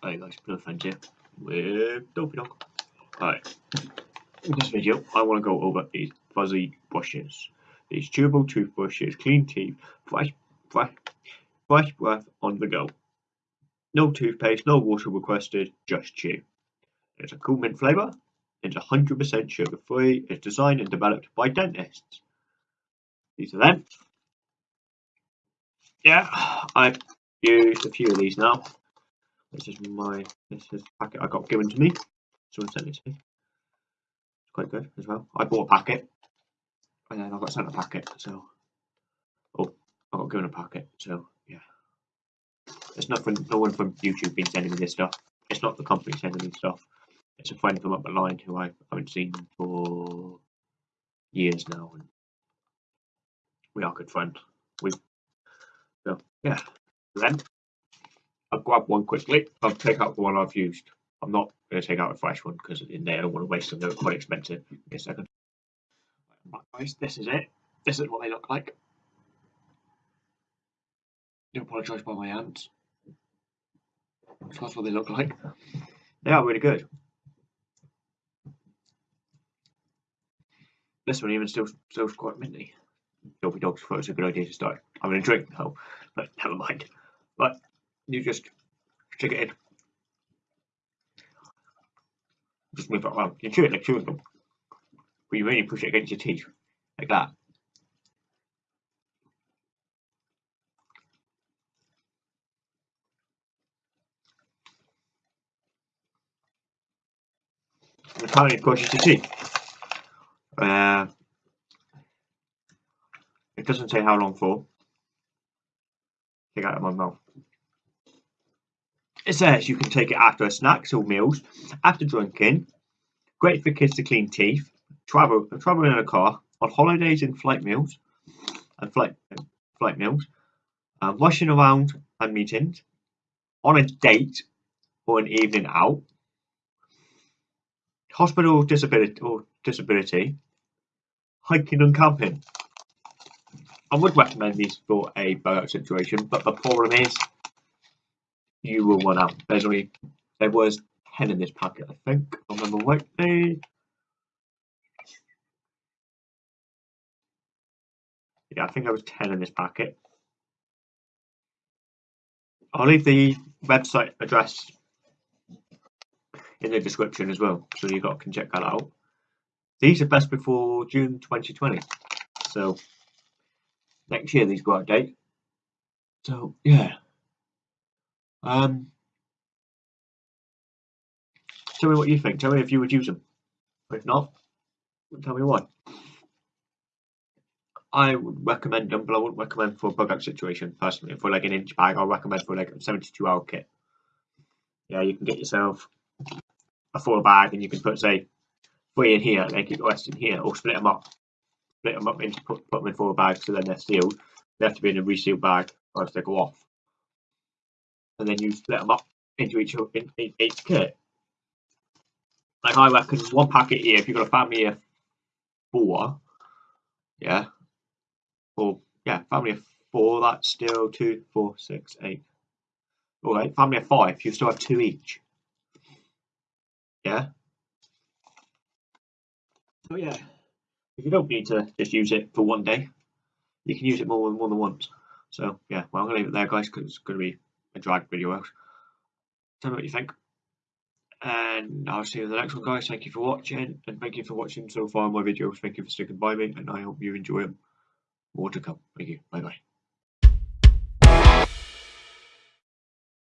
Hey guys, Blue Friends here with Dopey Dog. Alright, in this video I want to go over these fuzzy brushes. These chewable toothbrushes, clean teeth, fresh, fresh, fresh breath on the go. No toothpaste, no water requested, just chew. It's a cool mint flavour, it's 100% sugar free, it's designed and developed by dentists. These are them. Yeah, I've used a few of these now. This is my this is packet I got given to me. Someone sent it to me. It's quite good as well. I bought a packet and then I got sent a packet, so oh I got given a packet, so yeah. It's not from no one from YouTube been sending me this stuff. It's not the company sending me stuff. It's a friend from up the line who I haven't seen for years now and we are good friends. We so yeah. Then I'll grab one quickly. I'll take out the one I've used. I'm not going to take out a fresh one because in there I don't want to waste them. They're quite expensive. A second. Guys, this is it. This is what they look like. Do apologise by my hands. That's what they look like. They are really good. This one even still still quite minty. Dopey Dogs thought it's a good idea to start having a drink though, but never mind. But you just stick it in. Just move it around. You chew it like chewing gum. But you really push it against your teeth. Like that. And many pushes your teeth? Uh, it doesn't say how long for. Take out of my mouth. It says you can take it after a snacks or meals, after drinking, great for kids to clean teeth, travel travel in a car, on holidays and flight meals, and flight flight meals, uh, rushing around and meetings, on a date or an evening out, hospital disability or disability, hiking and camping. I would recommend these for a bug out situation, but the problem is you will run out. There's only there was ten in this packet, I think. I remember rightly. Yeah, I think there was ten in this packet. I'll leave the website address in the description as well, so you got can check that out. These are best before June 2020, so next year these go out date. So yeah. Um, tell me what you think. Tell me if you would use them. If not, tell me why. I would recommend them, but I wouldn't recommend for a bug out situation personally. For like an inch bag, I'll recommend for like a 72 hour kit. Yeah, you can get yourself a full bag and you can put say three in here keep the rest in here, or split them up. Split them up into put, put them in four bags so then they're sealed. They have to be in a resealed bag or else they go off and then you split them up into each in, each kit. Like I reckon one packet here, if you've got a family of four, yeah, or yeah, family of four, that's still two, four, six, eight. All right, family of five, you still have two each. Yeah. So yeah, if you don't need to just use it for one day, you can use it more than more than once. So yeah, well I'm gonna leave it there, guys, because it's gonna be drag video out. Tell me what you think. And I'll see you in the next one, guys. Thank you for watching, and thank you for watching so far my videos. Thank you for sticking by me, and I hope you enjoy them. More to come. Thank you. Bye bye.